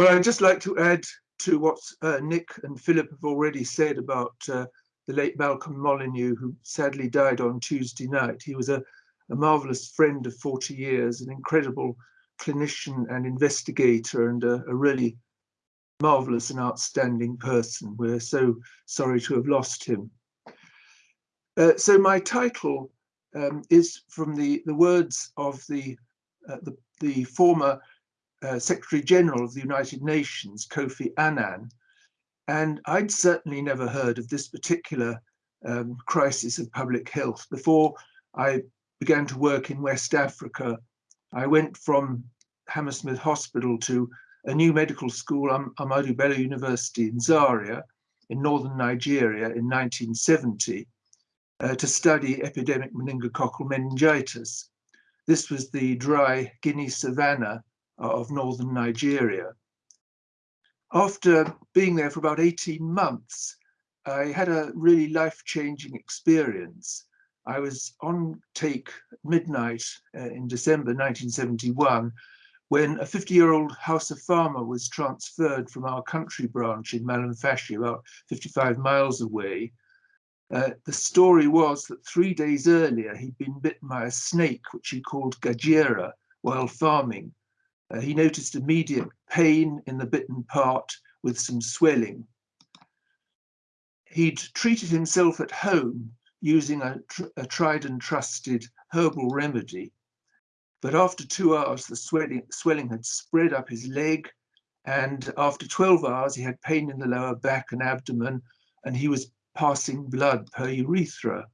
Well, I'd just like to add to what uh, Nick and Philip have already said about uh, the late Malcolm Molyneux, who sadly died on Tuesday night. He was a, a marvelous friend of 40 years, an incredible clinician and investigator, and a, a really marvelous and outstanding person. We're so sorry to have lost him. Uh, so my title um, is from the, the words of the, uh, the, the, former uh, Secretary General of the United Nations, Kofi Annan, and I'd certainly never heard of this particular um, crisis of public health before I began to work in West Africa. I went from Hammersmith Hospital to a new medical school, um, Bello University in Zaria, in northern Nigeria in 1970, uh, to study epidemic meningococcal meningitis. This was the dry Guinea savanna of northern Nigeria. After being there for about 18 months, I had a really life-changing experience. I was on take midnight uh, in December 1971 when a 50-year-old Hausa farmer was transferred from our country branch in Malumfashi, about 55 miles away. Uh, the story was that three days earlier he'd been bitten by a snake, which he called Gajera, while farming. Uh, he noticed immediate pain in the bitten part with some swelling. He'd treated himself at home using a, tr a tried and trusted herbal remedy but after two hours, the swelling, swelling had spread up his leg. And after 12 hours, he had pain in the lower back and abdomen, and he was passing blood per urethra.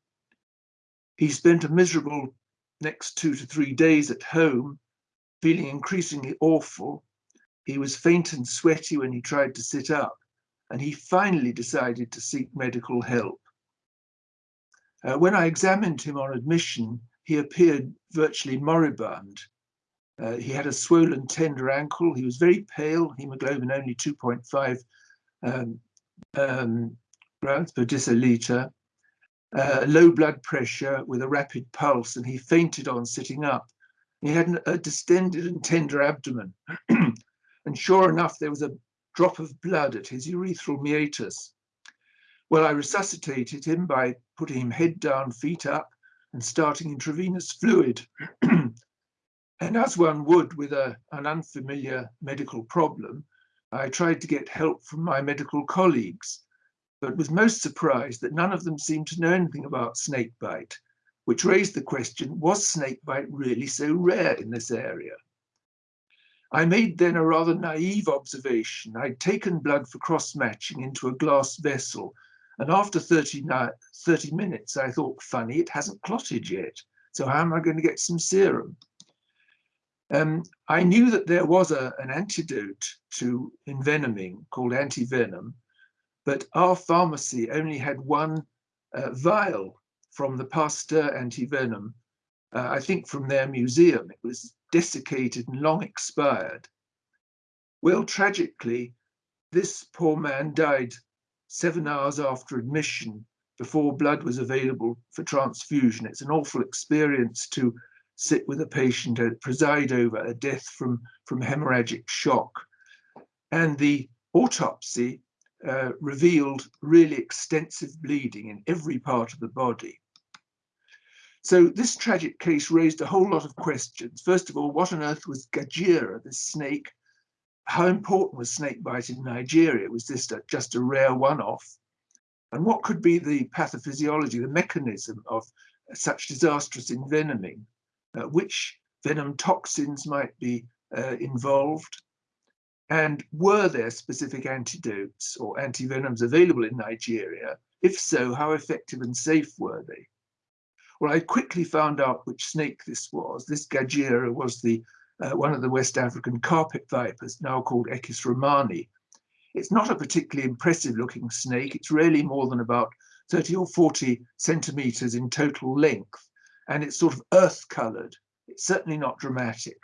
He spent a miserable next two to three days at home, feeling increasingly awful. He was faint and sweaty when he tried to sit up, and he finally decided to seek medical help. Uh, when I examined him on admission, he appeared virtually moribund. Uh, he had a swollen tender ankle. He was very pale, hemoglobin only 2.5 um, um, grams per deciliter, uh, low blood pressure with a rapid pulse, and he fainted on sitting up. He had a distended and tender abdomen. and sure enough, there was a drop of blood at his urethral meatus. Well, I resuscitated him by putting him head down, feet up, and starting intravenous fluid. and as one would with a, an unfamiliar medical problem, I tried to get help from my medical colleagues, but was most surprised that none of them seemed to know anything about snakebite, which raised the question, was snakebite really so rare in this area? I made then a rather naive observation. I'd taken blood for cross-matching into a glass vessel and after 30, 30 minutes, I thought, funny, it hasn't clotted yet. So how am I going to get some serum? Um, I knew that there was a, an antidote to envenoming called antivenom, but our pharmacy only had one uh, vial from the Pasteur antivenom, uh, I think from their museum. It was desiccated and long expired. Well, tragically, this poor man died seven hours after admission before blood was available for transfusion. It's an awful experience to sit with a patient and preside over a death from, from hemorrhagic shock. And the autopsy uh, revealed really extensive bleeding in every part of the body. So this tragic case raised a whole lot of questions. First of all, what on earth was Gajira, this snake how important was snakebite in Nigeria? Was this just a rare one-off? And what could be the pathophysiology, the mechanism of such disastrous envenoming? Uh, which venom toxins might be uh, involved? And were there specific antidotes or antivenoms available in Nigeria? If so, how effective and safe were they? Well, I quickly found out which snake this was. This Gajera was the uh, one of the West African carpet vipers, now called Equus romani. It's not a particularly impressive looking snake. It's really more than about 30 or 40 centimeters in total length, and it's sort of earth colored. It's certainly not dramatic.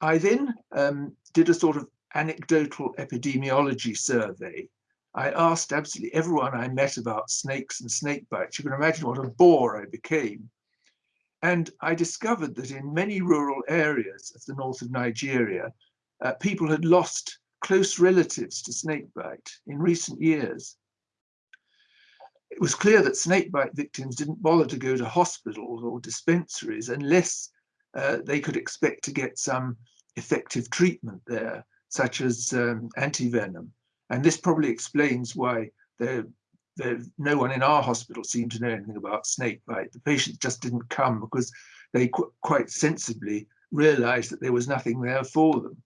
I then um, did a sort of anecdotal epidemiology survey. I asked absolutely everyone I met about snakes and snake bites. You can imagine what a bore I became. And I discovered that in many rural areas of the north of Nigeria, uh, people had lost close relatives to snakebite in recent years. It was clear that snakebite victims didn't bother to go to hospitals or dispensaries unless uh, they could expect to get some effective treatment there, such as um, antivenom. And this probably explains why there, there, no one in our hospital seemed to know anything about snakebite. The patients just didn't come because they qu quite sensibly realized that there was nothing there for them.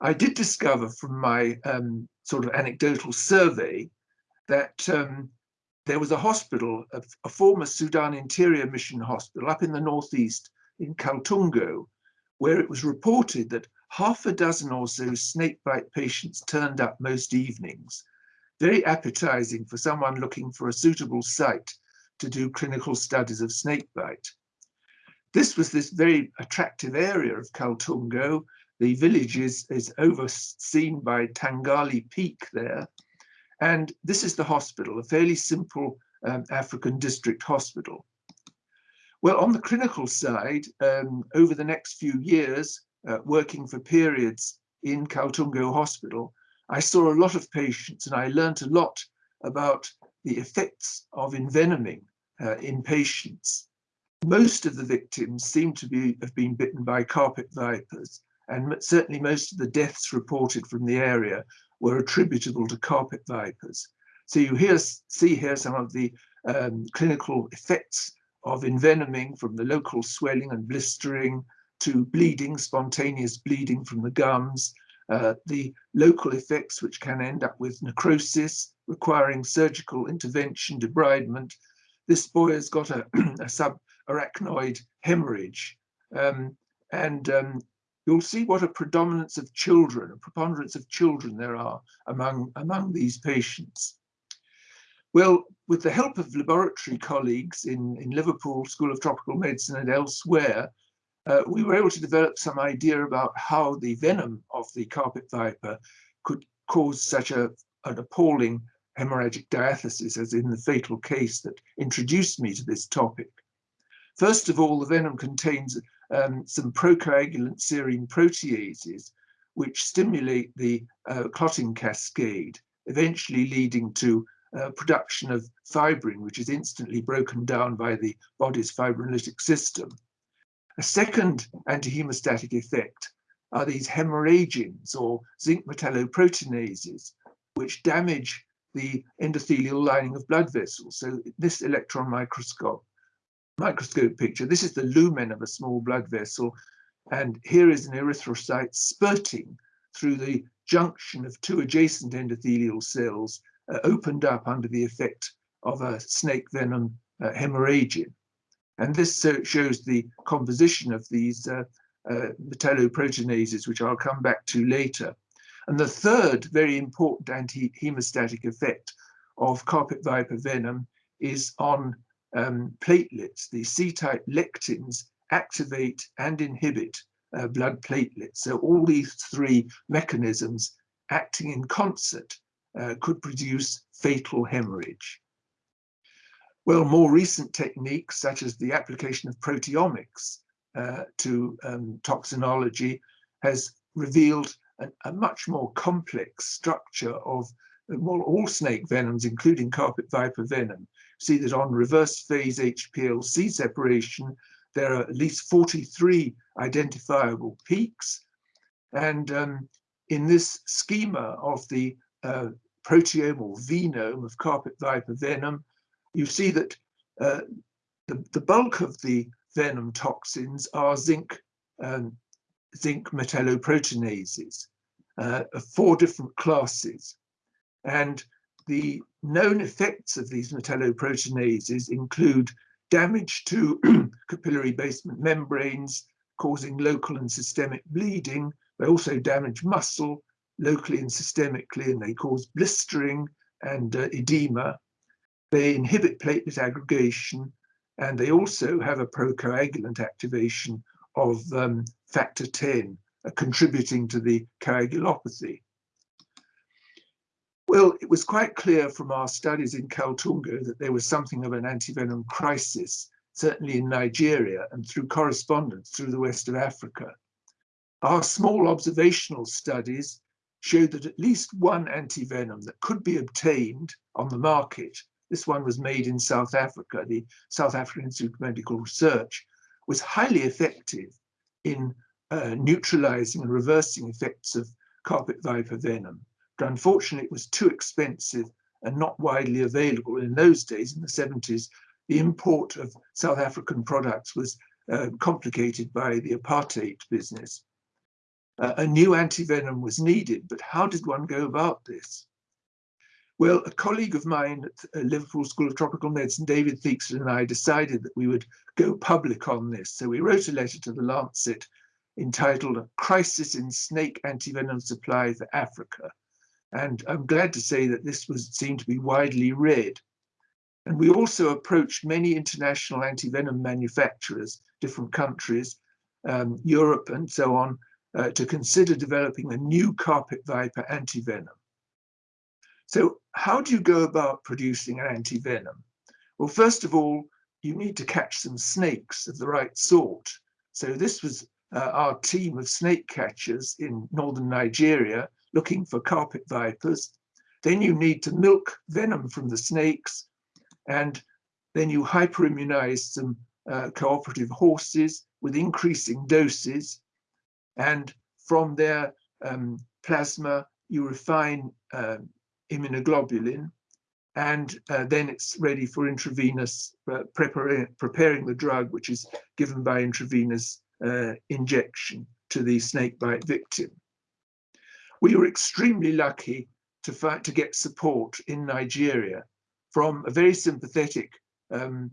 I did discover from my um, sort of anecdotal survey that um, there was a hospital, a, a, former Sudan Interior Mission hospital up in the northeast in Kaltungo, where it was reported that half a dozen or so snakebite patients turned up most evenings, very appetizing for someone looking for a suitable site to do clinical studies of snakebite. This was this very attractive area of Kaltungo, the village is, is overseen by Tangali Peak there. And this is the hospital, a fairly simple um, African district hospital. Well, on the clinical side, um, over the next few years, uh, working for periods in Kaltungo Hospital, I saw a lot of patients and I learned a lot about the effects of envenoming uh, in patients. Most of the victims seem to be have been bitten by carpet vipers, and certainly most of the deaths reported from the area were attributable to carpet vipers. So you here see here some of the um, clinical effects of envenoming from the local swelling and blistering to bleeding, spontaneous bleeding from the gums, uh, the local effects which can end up with necrosis requiring surgical intervention, debridement. This boy has got a, a subarachnoid hemorrhage um, and um, you'll see what a predominance of children, a preponderance of children there are among, among these patients. Well, with the help of laboratory colleagues in, in Liverpool School of Tropical Medicine and elsewhere, uh, we were able to develop some idea about how the venom of the carpet viper could cause such a, an appalling hemorrhagic diathesis as in the fatal case that introduced me to this topic. First of all, the venom contains um, some procoagulant serine proteases, which stimulate the uh, clotting cascade, eventually leading to uh, production of fibrin, which is instantly broken down by the body's fibrinolytic system. A second antihemostatic effect are these hemorrhagins or zinc metalloproteinases, which damage the endothelial lining of blood vessels. So this electron microscope microscope picture. This is the lumen of a small blood vessel. And here is an erythrocyte spurting through the junction of two adjacent endothelial cells uh, opened up under the effect of a snake venom uh. And this uh, shows the composition of these uh, uh, metalloproteinases, which I'll come back to later. And the third very important anti-hemostatic effect of carpet viper venom is on um, platelets, the C-type lectins, activate and inhibit uh, blood platelets. So all these three mechanisms acting in concert uh, could produce fatal hemorrhage. Well, more recent techniques, such as the application of proteomics uh, to um, toxinology, has revealed a, a, much more complex structure of well, all snake venoms, including carpet viper venom, see that on reverse phase HPLC separation, there are at least 43 identifiable peaks. And um, in this schema of the uh, proteome or venome of carpet viper venom, you see that uh, the, the bulk of the venom toxins are zinc, um, zinc metalloproteinases, uh, of four different classes. And the known effects of these metalloproteinases include damage to capillary basement membranes, causing local and systemic bleeding. They also damage muscle locally and systemically, and they cause blistering and uh, edema. They inhibit platelet aggregation, and they also have a procoagulant activation of um, factor 10, uh, contributing to the coagulopathy. Well, it was quite clear from our studies in Kaltungo that there was something of an antivenom crisis, certainly in Nigeria and through correspondence through the west of Africa. Our small observational studies showed that at least one antivenom that could be obtained on the market, this one was made in South Africa, the South African Institute of Medical Research, was highly effective in uh, neutralizing and reversing effects of carpet viper venom. But unfortunately, it was too expensive and not widely available. In those days, in the 70s, the import of South African products was uh, complicated by the apartheid business. Uh, a new antivenom was needed, but how did one go about this? Well, a colleague of mine at Liverpool School of Tropical Medicine, David Theakston, and I decided that we would go public on this. So we wrote a letter to the Lancet entitled A Crisis in Snake Antivenom Supply for Africa. And I'm glad to say that this was seen to be widely read. And we also approached many international antivenom manufacturers, different countries, um, Europe and so on, uh, to consider developing a new carpet viper antivenom. So how do you go about producing an antivenom? Well, first of all, you need to catch some snakes of the right sort. So this was uh, our team of snake catchers in northern Nigeria looking for carpet vipers. Then you need to milk venom from the snakes and then you hyperimmunize some uh, cooperative horses with increasing doses. And from their um, plasma, you refine um, immunoglobulin, and uh, then it's ready for intravenous uh, preparing the drug, which is given by intravenous uh, injection to the snakebite victim. We were extremely lucky to fight to get support in Nigeria from a very sympathetic um,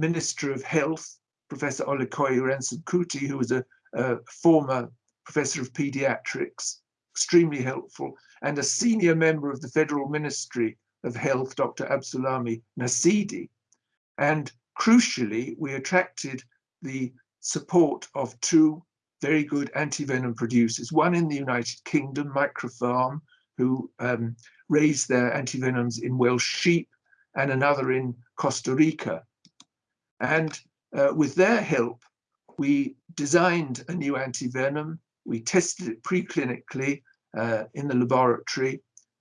Minister of Health, Professor Olukoya Ransom-Kuti, who was a, a former professor of pediatrics, extremely helpful, and a senior member of the Federal Ministry of Health, Dr. Absulami Nasidi. And crucially, we attracted the support of two very good antivenom producers, one in the United Kingdom, Microfarm, who um, raised their antivenoms in Welsh sheep, and another in Costa Rica. And uh, with their help, we designed a new antivenom we tested it preclinically uh, in the laboratory,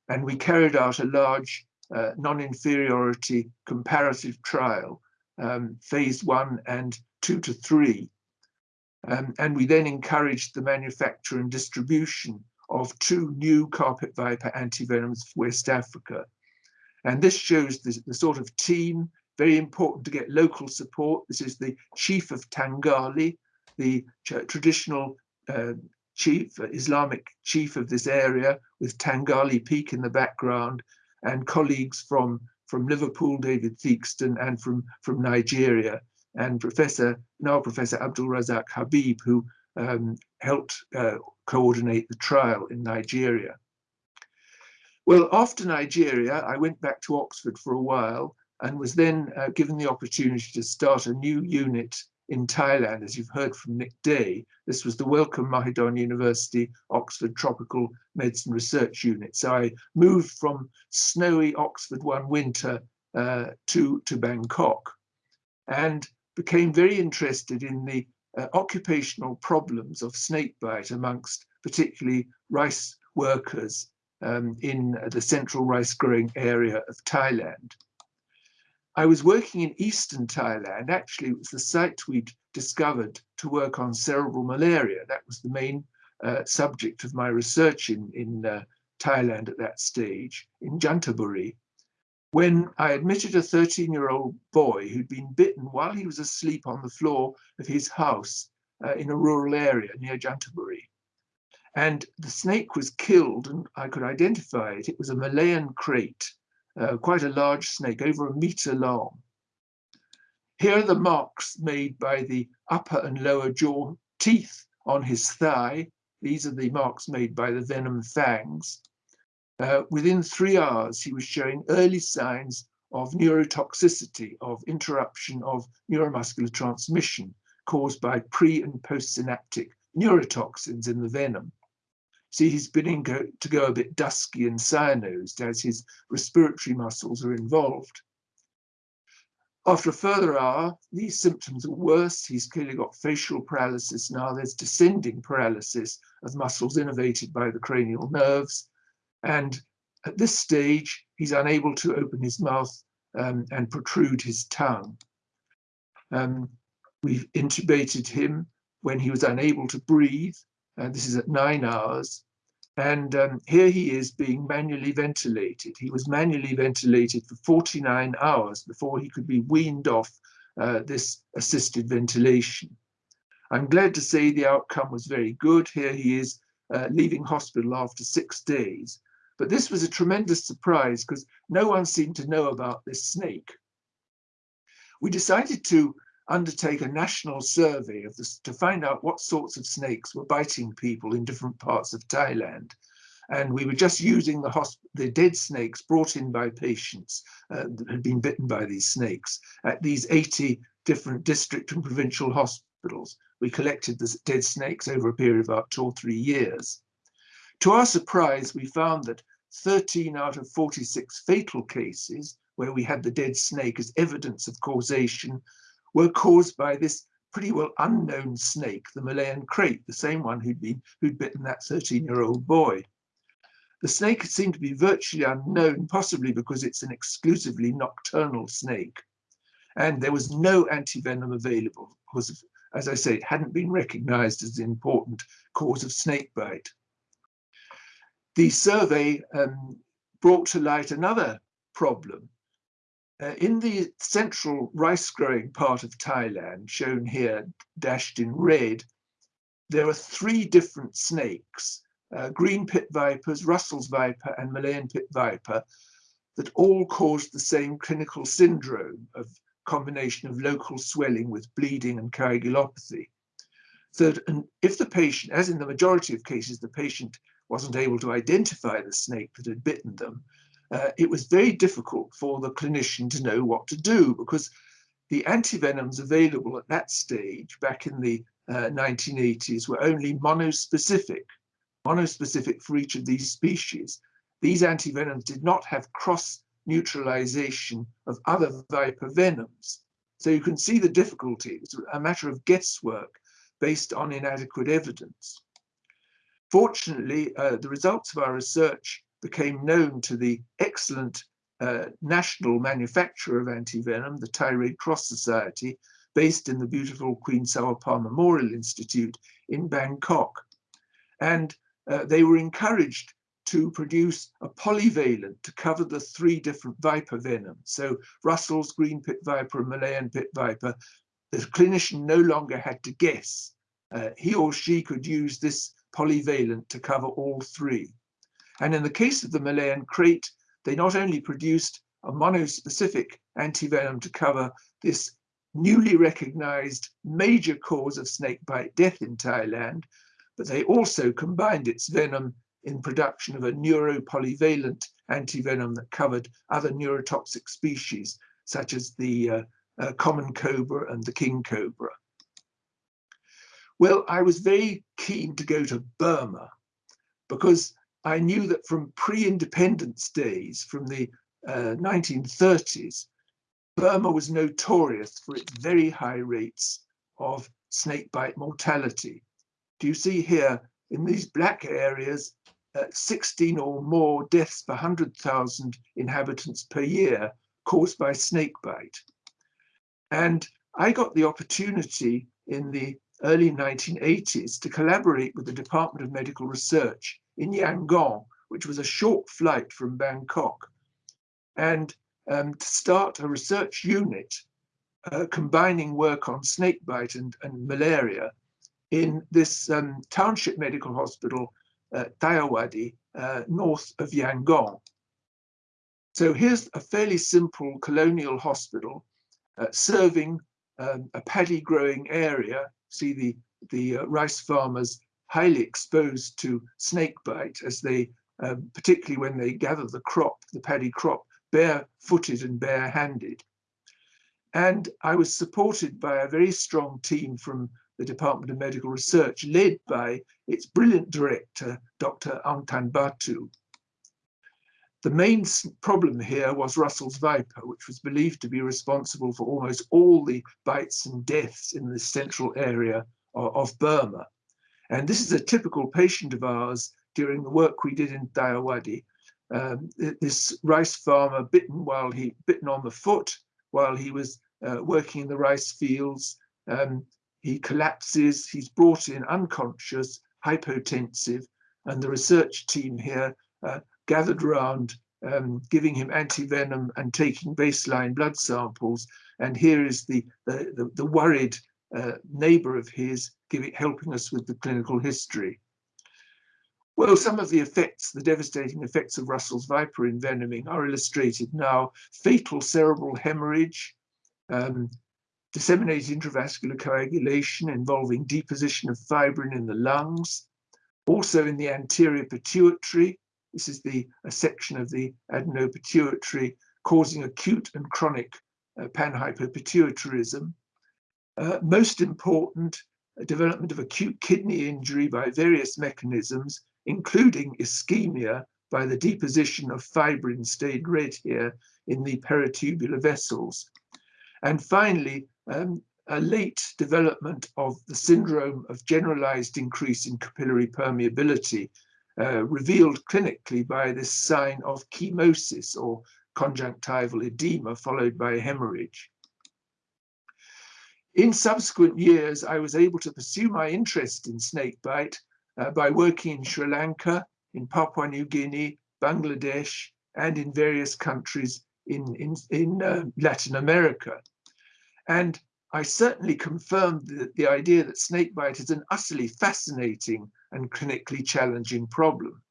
and we carried out a large uh, non-inferiority comparative trial, um, phase one and two to three. Um, and we then encouraged the manufacture and distribution of two new carpet viper antivenoms for West Africa. And this shows the, the sort of team, very important to get local support. This is the chief of Tangali, the traditional uh, chief, uh, Islamic chief of this area, with Tangali Peak in the background, and colleagues from, from Liverpool, David Theakston, and from, from Nigeria, and Professor, now Professor Abdul Razak Habib, who um, helped uh, coordinate the trial in Nigeria. Well, after Nigeria, I went back to Oxford for a while and was then uh, given the opportunity to start a new unit in Thailand, as you've heard from Nick Day. This was the Wellcome Mahidol University Oxford Tropical Medicine Research Unit. So I moved from snowy Oxford one winter uh, to, to Bangkok and became very interested in the uh, occupational problems of snakebite amongst particularly rice workers um, in the central rice growing area of Thailand. I was working in eastern Thailand. Actually, it was the site we'd discovered to work on cerebral malaria. That was the main uh, subject of my research in, in uh, Thailand at that stage, in Chanthaburi, when I admitted a 13-year-old boy who'd been bitten while he was asleep on the floor of his house uh, in a rural area near Chanthaburi. And the snake was killed and I could identify it. It was a Malayan krait, uh, quite a large snake, over a meter long. Here are the marks made by the upper and lower jaw teeth on his thigh. These are the marks made by the venom fangs. Uh, within three hours, he was showing early signs of neurotoxicity, of interruption of neuromuscular transmission caused by pre and postsynaptic neurotoxins in the venom. See, he's beginning to go a bit dusky and cyanosed as his respiratory muscles are involved. After a further hour, these symptoms are worse. He's clearly got facial paralysis now. There's descending paralysis of muscles innervated by the cranial nerves. And at this stage, he's unable to open his mouth um, and protrude his tongue. Um, we've intubated him when he was unable to breathe. Uh, this is at nine hours. And um, here he is being manually ventilated. He was manually ventilated for 49 hours before he could be weaned off uh, this assisted ventilation. I'm glad to say the outcome was very good. Here he is uh, leaving hospital after six days. But this was a tremendous surprise because no one seemed to know about this snake. We decided to undertake a national survey of this to find out what sorts of snakes were biting people in different parts of Thailand. And we were just using the, the dead snakes brought in by patients uh, that had been bitten by these snakes at these 80 different district and provincial hospitals. We collected the dead snakes over a period of about two or three years. To our surprise, we found that 13 out of 46 fatal cases where we had the dead snake as evidence of causation were caused by this pretty well unknown snake, the Malayan krait, the same one who'd been who'd bitten that 13-year-old boy. The snake seemed to be virtually unknown, possibly because it's an exclusively nocturnal snake. And there was no antivenom available because, as I say, it hadn't been recognized as an important cause of snake bite. The survey um, brought to light another problem, uh, in the central rice growing part of Thailand, shown here dashed in red, there are three different snakes, uh, green pit vipers, Russell's viper and Malayan pit viper, that all cause the same clinical syndrome of combination of local swelling with bleeding and coagulopathy. So and if the patient, as in the majority of cases, the patient wasn't able to identify the snake that had bitten them, uh, it was very difficult for the clinician to know what to do because the antivenoms available at that stage back in the uh, 1980s were only monospecific, monospecific for each of these species. These antivenoms did not have cross neutralization of other viper venoms. So you can see the difficulty. It's a matter of guesswork based on inadequate evidence. Fortunately, uh, the results of our research became known to the excellent uh, national manufacturer of antivenom, the Red Cross Society, based in the beautiful Queen Sawappa Memorial Institute in Bangkok. And uh, they were encouraged to produce a polyvalent to cover the three different viper venoms. So Russell's green pit viper and Malayan pit viper, the clinician no longer had to guess. Uh, he or she could use this polyvalent to cover all three. And in the case of the Malayan krait, they not only produced a monospecific antivenom to cover this newly recognized major cause of snakebite death in Thailand, but they also combined its venom in production of a neuropolyvalent antivenom that covered other neurotoxic species, such as the uh, uh, common cobra and the king cobra. Well, I was very keen to go to Burma because I knew that from pre-independence days, from the uh, 1930s, Burma was notorious for its very high rates of snakebite mortality. Do you see here in these black areas, uh, 16 or more deaths per 100,000 inhabitants per year caused by snakebite. And I got the opportunity in the early 1980s to collaborate with the Department of Medical Research in Yangon, which was a short flight from Bangkok, and um, to start a research unit uh, combining work on snakebite and, and malaria in this um, township medical hospital, uh, Tayawadi, uh, north of Yangon. So here's a fairly simple colonial hospital uh, serving um, a paddy growing area. See the, the uh, rice farmers highly exposed to snake bite as they, um, particularly when they gather the crop, the paddy crop, bare-footed and bare-handed. And I was supported by a very strong team from the Department of Medical Research, led by its brilliant director, Dr. Angtan Batu. The main problem here was Russell's viper, which was believed to be responsible for almost all the bites and deaths in the central area of Burma. And this is a typical patient of ours during the work we did in Dayawadi. Um, this rice farmer bitten while he bitten on the foot while he was uh, working in the rice fields. Um, he collapses, he's brought in unconscious, hypotensive, and the research team here uh, gathered around um, giving him antivenom and taking baseline blood samples. And here is the, the, the, the worried uh, neighbor of his giving, helping us with the clinical history. Well, some of the effects, the devastating effects of Russell's viper envenoming are illustrated now. Fatal cerebral hemorrhage, um, disseminated intravascular coagulation involving deposition of fibrin in the lungs, also in the anterior pituitary, this is the a section of the adenopituitary causing acute and chronic uh, panhypopituitarism. Uh, most important, development of acute kidney injury by various mechanisms, including ischemia by the deposition of fibrin stayed red here in the peritubular vessels. And finally, um, a late development of the syndrome of generalized increase in capillary permeability uh, revealed clinically by this sign of chemosis or conjunctival edema followed by hemorrhage. In subsequent years, I was able to pursue my interest in snakebite uh, by working in Sri Lanka, in Papua New Guinea, Bangladesh, and in various countries in, in, in uh, Latin America. And I certainly confirmed the, the idea that snakebite is an utterly fascinating and clinically challenging problem.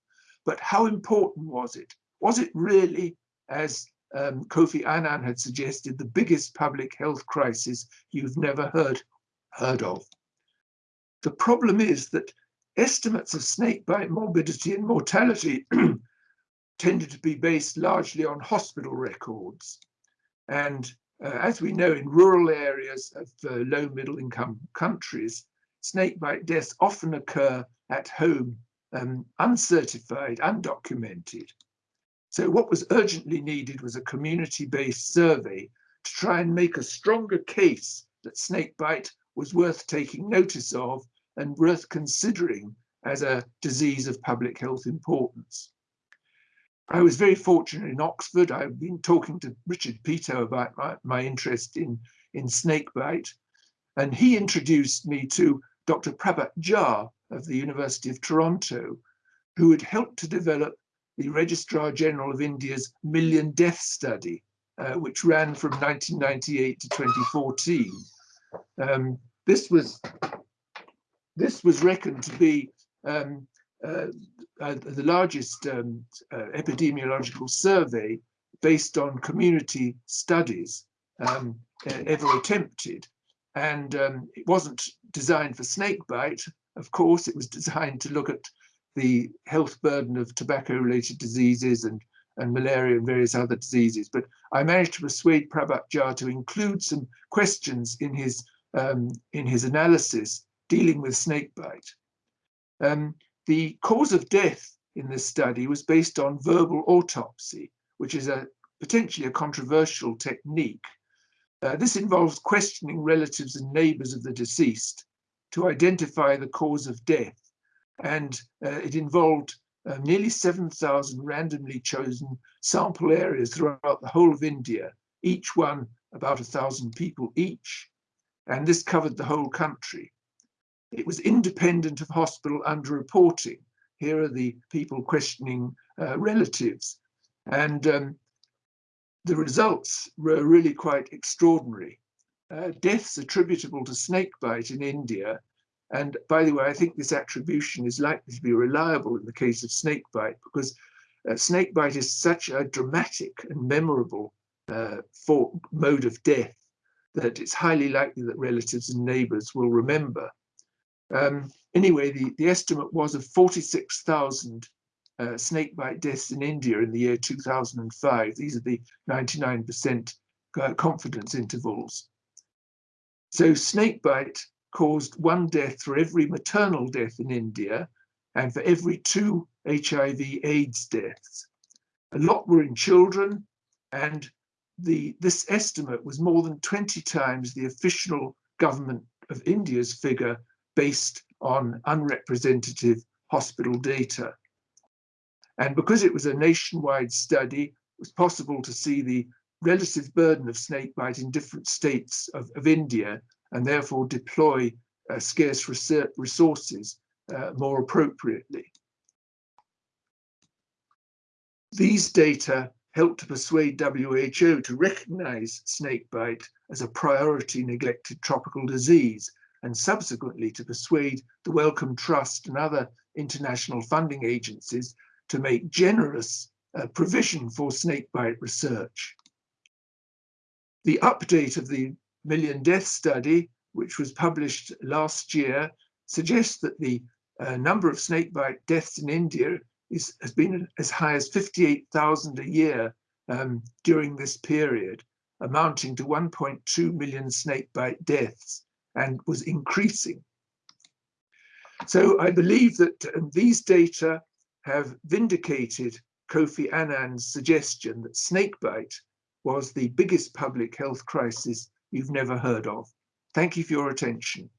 But how important was it? Was it really, as um, Kofi Annan had suggested, the biggest public health crisis you've never heard, heard of? The problem is that estimates of snakebite morbidity and mortality tended to be based largely on hospital records. And uh, as we know, in rural areas of uh, low middle income countries, snakebite deaths often occur at home, um, uncertified, undocumented. So what was urgently needed was a community-based survey to try and make a stronger case that snakebite was worth taking notice of and worth considering as a disease of public health importance. I was very fortunate in Oxford. I've been talking to Richard Peto about my, my interest in, in snakebite, and he introduced me to Dr. Prabhat Jha of the University of Toronto, who had helped to develop the Registrar General of India's Million Death Study, uh, which ran from 1998 to 2014. Um, this was this was reckoned to be um, uh, uh, the largest um, uh, epidemiological survey based on community studies um, ever attempted. And um, it wasn't designed for snakebite. Of course, it was designed to look at the health burden of tobacco-related diseases and, and malaria and various other diseases. But I managed to persuade Prabhat Jha to include some questions in his, um, in his analysis dealing with snakebite. Um, the cause of death in this study was based on verbal autopsy, which is a potentially a controversial technique. Uh, this involves questioning relatives and neighbors of the deceased to identify the cause of death. And uh, it involved uh, nearly 7,000 randomly chosen sample areas throughout the whole of India, each one about a thousand people each. And this covered the whole country. It was independent of hospital underreporting. Here are the people questioning uh, relatives. And um, the results were really quite extraordinary. Uh, deaths attributable to snakebite in India, and by the way, I think this attribution is likely to be reliable in the case of snakebite because uh, snakebite is such a dramatic and memorable uh, for, mode of death that it's highly likely that relatives and neighbors will remember. Um, anyway, the, the estimate was of 46,000 uh, snakebite deaths in India in the year 2005. These are the 99% uh, confidence intervals. So snakebite caused one death for every maternal death in India and for every two HIV AIDS deaths. A lot were in children, and the this estimate was more than 20 times the official government of India's figure based on unrepresentative hospital data. And because it was a nationwide study, it was possible to see the relative burden of snakebite in different states of, of India and therefore deploy uh, scarce resources uh, more appropriately. These data helped to persuade WHO to recognize snakebite as a priority neglected tropical disease and subsequently to persuade the Wellcome Trust and other international funding agencies to make generous uh, provision for snakebite research. The update of the Million Death Study, which was published last year, suggests that the uh, number of snakebite deaths in India is, has been as high as 58,000 a year um, during this period, amounting to 1.2 million snakebite deaths and was increasing. So I believe that um, these data have vindicated Kofi Annan's suggestion that snakebite was the biggest public health crisis you've never heard of. Thank you for your attention.